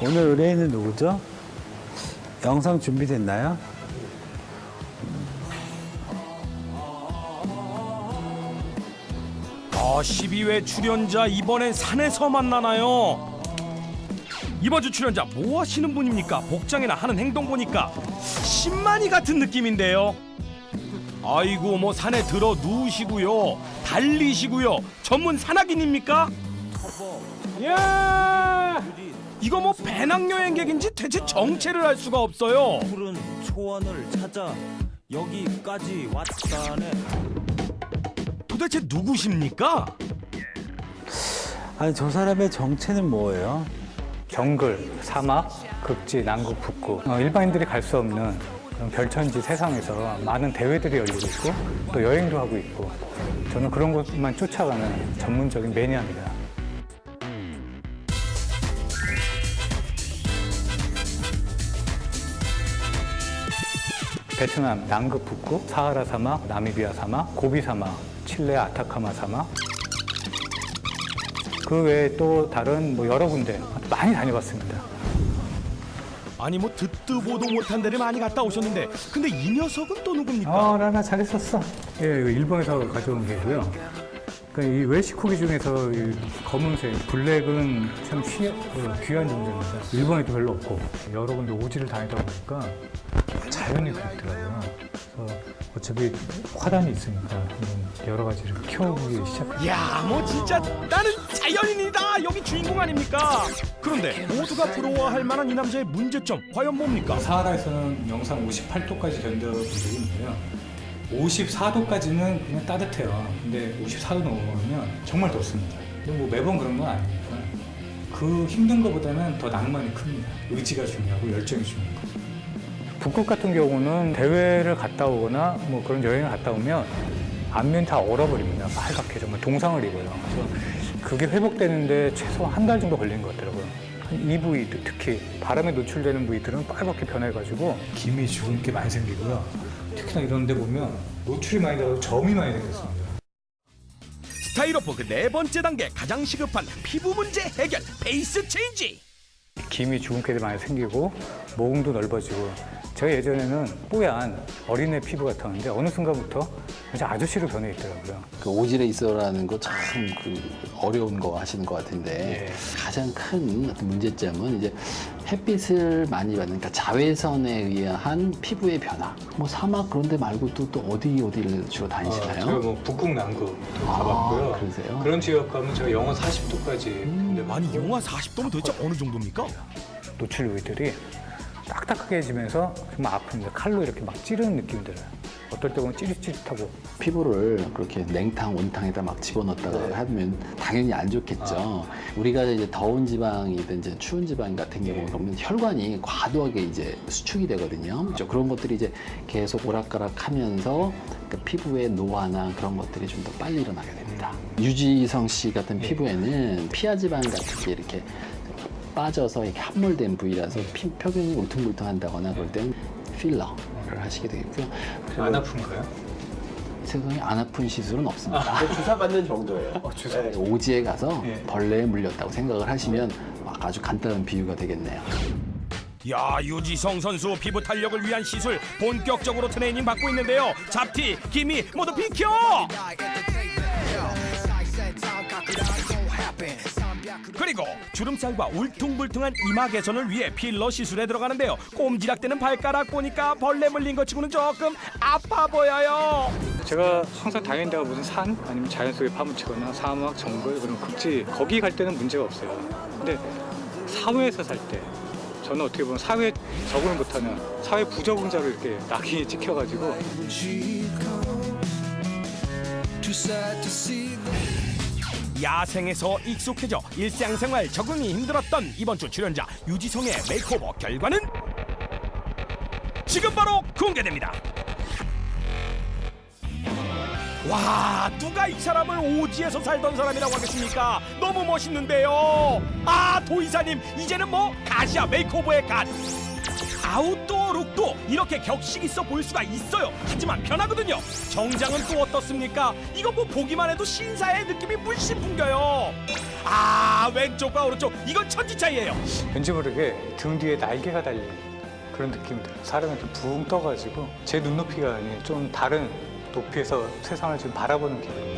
오늘 의뢰인은 누구죠? 영상 준비됐나요? 아 12회 출연자 이번엔 산에서 만나나요? 이번 주 출연자 뭐 하시는 분입니까? 복장이나 하는 행동 보니까 신만이 같은 느낌인데요. 아이고 뭐 산에 들어 누우시고요, 달리시고요, 전문 산악인입니까? 야 이거 뭐 배낭여행객인지 대체 정체를 알 수가 없어요. 푸른 초원을 찾아 여기까지 왔다네. 도대체 누구십니까? 아니 저 사람의 정체는 뭐예요? 정글, 사막, 극지, 남극, 북극 어, 일반인들이 갈 수 없는 그런 별천지 세상에서 많은 대회들이 열리고 있고 또 여행도 하고 있고 저는 그런 것만 쫓아가는 전문적인 매니아입니다. 베트남 남극 북극, 사하라 사막, 나미비아 사막, 고비 사막, 칠레 아타카마 사막 그 외에 또 다른 뭐 여러 군데 많이 다녀봤습니다. 아니 뭐 듣도 보도 못한 데를 많이 갔다 오셨는데 근데 이 녀석은 또 누굽니까? 아, 라나 잘했었어. 예, 이거 일본에서 가져온 게고요. 그러니까 이 웰시코기 중에서 이 검은색, 블랙은 참 귀, 어, 귀한 존재입니다. 일본에도 별로 없고 여러 군데 오지를 다니다 보니까 자연이 그립더라고요. 그래서 어차피 화단이 있으니까 여러 가지를 키워보기 시작했어요. 야, 뭐 진짜 나는 자연인이다 여기 주인공 아닙니까? 그런데 모두가 부러워할 만한 이 남자의 문제점 과연 뭡니까? 사하라에서는 영상 58도까지 견뎌본 적이 있는데요. 54도까지는 그냥 따뜻해요. 근데 54도 넘어가면 정말 덥습니다. 근데 뭐 매번 그런 건 아니니까 그 힘든 것보다는 더 낭만이 큽니다. 의지가 중요하고 열정이 중요한 거. 북극 같은 경우는 대회를 갔다 오거나 뭐 그런 여행을 갔다 오면 안면 다 얼어버립니다. 빨갛게 정말 동상을 입어요. 그래서 그게 회복되는데 최소 한 달 정도 걸린 것 같더라고요. 한이 부위 특히 바람에 노출되는 부위들은 빨갛게 변해가지고 기미 주근깨 많이 생기고요. 특히나 이런 데 보면 노출이 많이 되고 점이 많이 생겼습니다. 스타일오프 그네 번째 단계 가장 시급한 피부 문제 해결 face change. 기미 주근깨도 많이 생기고 모공도 넓어지고 제가 예전에는 뽀얀 어린애 피부 같았는데 어느 순간부터 진짜 아저씨로 변해 있더라고요. 그 오질에 있어라는 거 참 그 어려운 거 하시는 것 같은데 예. 가장 큰 어떤 문제점은 이제 햇빛을 많이 받는 그러니까 자외선에 의한 피부의 변화. 뭐 사막 그런 데 말고 또, 또 어디 어디를 주로 다니시나요? 제가 뭐 북극 남극도 아, 가봤고요. 그러세요? 그런 지역 가면 제가 영하 40도까지 근데 아니 영하 40도면 도대체 어느 정도입니까? 노출 부위들이 딱딱하게 지면서 정말 아픕니다. 칼로 이렇게 막 찌르는 느낌이 들어요. 어떨 때 보면 찌릿찌릿하고 피부를 그렇게 냉탕, 온탕에다 막 집어넣었다가 하면 당연히 안 좋겠죠. 우리가 이제 더운 지방이든 이제 추운 지방 같은 경우 그러면 혈관이 과도하게 이제 수축이 되거든요. 그렇죠? 그런 것들이 이제 계속 오락가락 하면서 그 피부의 노화나 그런 것들이 좀 더 빨리 일어나게 됩니다. 유지성 씨 같은 피부에는 피하 지방 같은 게 이렇게 빠져서 이렇게 함몰된 부위라서 피, 표면이 울퉁불퉁한다거나 그럴 때는 필러를 하시게 되겠고요. 안 아픈가요? 세상에 안 아픈 시술은 없습니다. 주사 맞는 정도예요. 어, 주사. 오지에 가서 예. 벌레에 물렸다고 생각을 하시면 아주 간단한 비유가 되겠네요. 야 유지성 선수 피부 탄력을 위한 시술 본격적으로 트레이닝 받고 있는데요. 잡티, 기미 모두 비켜! 그리고 주름살과 울퉁불퉁한 이마 개선을 위해 필러 시술에 들어가는데요. 꼼지락대는 발가락 보니까 벌레 물린 것 치고는 조금 아파 보여요. 제가 항상 다니는 데가 무슨 산 아니면 자연 속에 파묻히거나 사막, 정글 그런 극지 거기 갈 때는 문제가 없어요. 근데 사회에서 살 때 저는 어떻게 보면 사회에 적응을 못하는 사회 부적응자로 이렇게 낙인이 찍혀가지고 야생에서 익숙해져 일상생활 적응이 힘들었던 이번 주 출연자 유지성의 makeover 결과는 지금 바로 공개됩니다. 와 누가 이 사람을 오지에서 살던 사람이라고 하겠습니까? 너무 멋있는데요. 아 도이사님 이제는 뭐 god이야 makeover의 god. outdoor look도 이렇게 격식 있어 보일 수가 있어요. 하지만 편하거든요. 정장은 또 어떻습니까? 이거 뭐 보기만 해도 신사의 느낌이 물씬 풍겨요. 아 왼쪽과 오른쪽 이건 천지 차이예요. 왠지 모르게 등 뒤에 날개가 달린 그런 느낌이 들어요. 사람이 이렇게 붕 떠가지고 제 눈높이가 아닌 좀 다른 높이에서 세상을 지금 바라보는 기분.